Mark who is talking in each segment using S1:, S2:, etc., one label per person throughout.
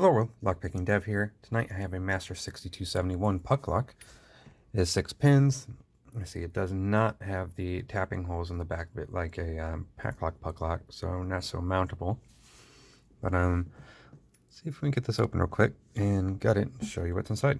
S1: Hello world, Lockpicking Dev here. Tonight I have a Master 6271 puck lock. It has six pins. I see it does not have the tapping holes in the back of it like a um, pack lock puck lock, so not so mountable. But um, see if we can get this open real quick and gut it and show you what's inside.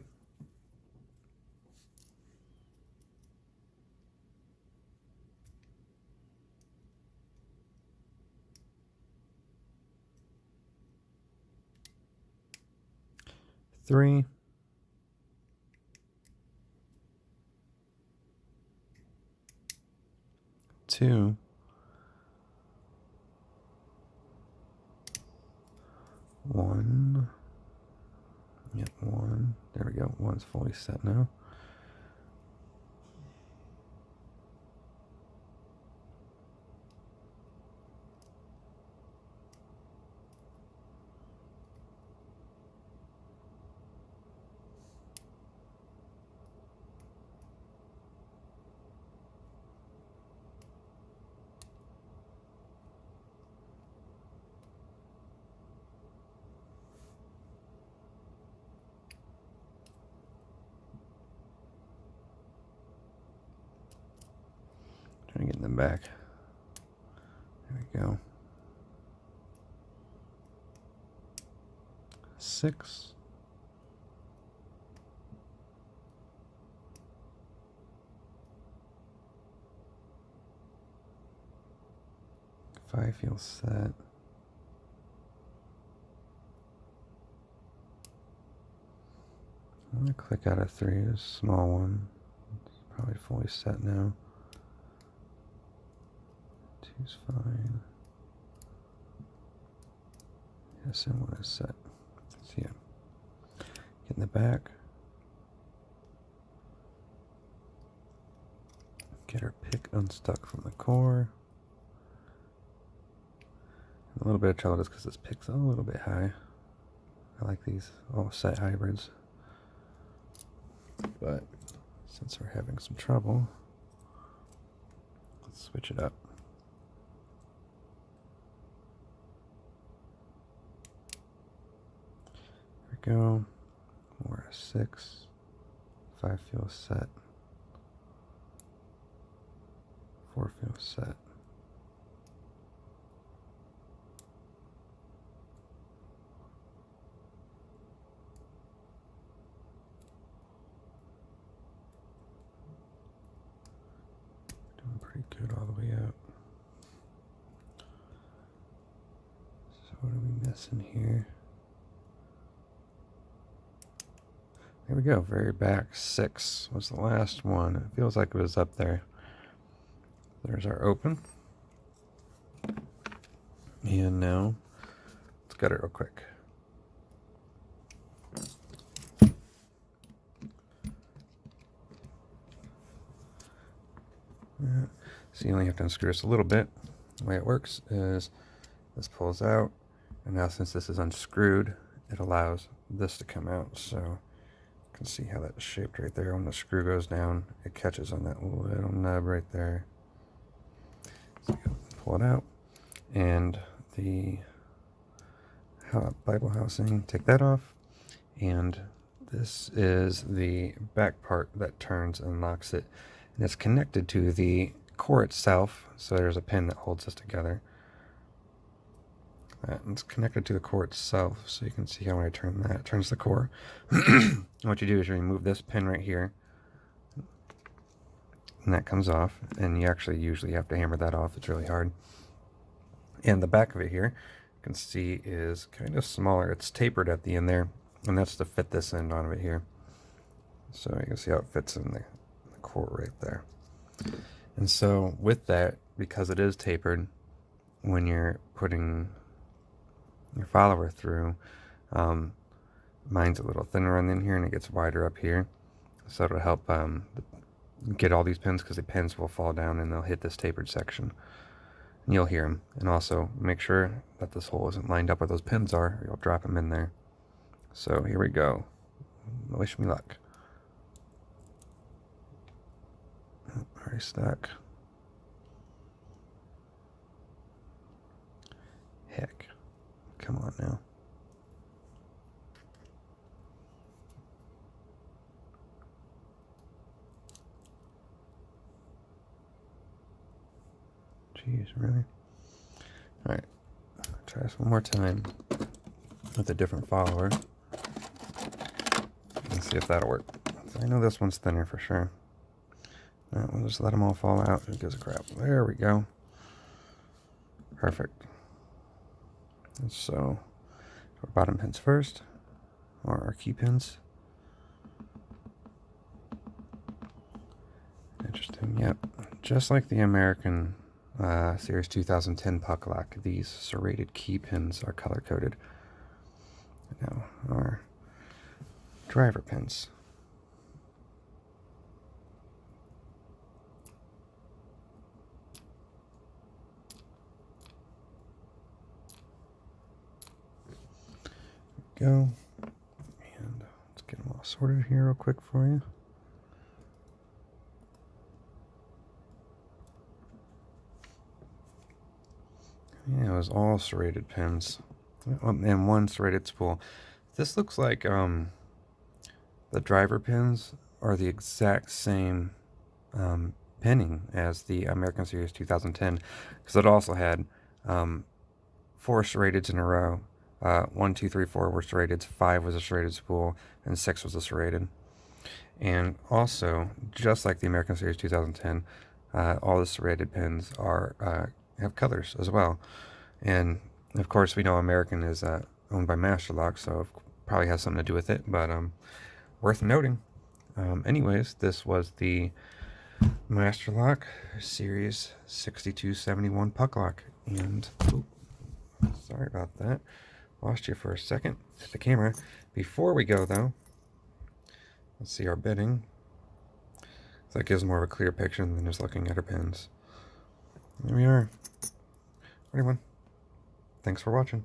S1: Three. Two. One. Yep, one. There we go. One's fully set now. Back. There we go. Six. Five feels set. I'm gonna click out of three, a small one. It's probably fully set now. Two's fine. Yes, and one is set. See ya. Get in the back. Get her pick unstuck from the core. A little bit of trouble just because this pick's a little bit high. I like these all set hybrids. But since we're having some trouble, let's switch it up. Go. We're a six. Five feels set. Four feels set. Doing pretty good all the way up. So what are we missing here? Here we go, very back. Six was the last one. It feels like it was up there. There's our open. And now, let's get it real quick. So you only have to unscrew this a little bit. The way it works is this pulls out, and now since this is unscrewed, it allows this to come out. So can see how that's shaped right there. When the screw goes down, it catches on that little nub right there. So pull it out, and the Bible housing, take that off, and this is the back part that turns and locks it and it's connected to the core itself. So there's a pin that holds this together. That, it's connected to the core itself, so you can see how when I turn that, it turns the core. what you do is you remove this pin right here, and that comes off, and you actually usually have to hammer that off. It's really hard. And the back of it here, you can see is kind of smaller. It's tapered at the end there, and that's to fit this end on it here. So you can see how it fits in the core right there. And so with that, because it is tapered, when you're putting your follower through, um, mine's a little thinner on in here and it gets wider up here. So it'll help um, get all these pins because the pins will fall down and they'll hit this tapered section. And you'll hear them. And also make sure that this hole isn't lined up where those pins are or you'll drop them in there. So here we go. Wish me luck. Already stuck. Heck. Come on now. Jeez, really? Alright, try this one more time with a different follower. Let's see if that'll work. I know this one's thinner for sure. Right, we'll just let them all fall out. Who gives a crap? There we go. Perfect. So, our bottom pins first, or our key pins. Interesting, yep. Just like the American uh, Series 2010 puck lock, these serrated key pins are color coded. Now, our driver pins. Go. And let's get them all sorted here real quick for you. Yeah, it was all serrated pins and one serrated spool. This looks like um, the driver pins are the exact same um, pinning as the American Series 2010 because it also had um, four serrateds in a row uh, one, two, three, four were serrated. Five was a serrated spool, and six was a serrated. And also, just like the American Series 2010, uh, all the serrated pins are uh, have colors as well. And of course, we know American is uh, owned by Masterlock, so probably has something to do with it. But um, worth noting. Um, anyways, this was the Masterlock Series 6271 puck lock, and ooh, sorry about that. Lost you for a second at the camera. Before we go, though, let's see our bitting. That gives more of a clear picture than just looking at our pins. There we are. Everyone, thanks for watching.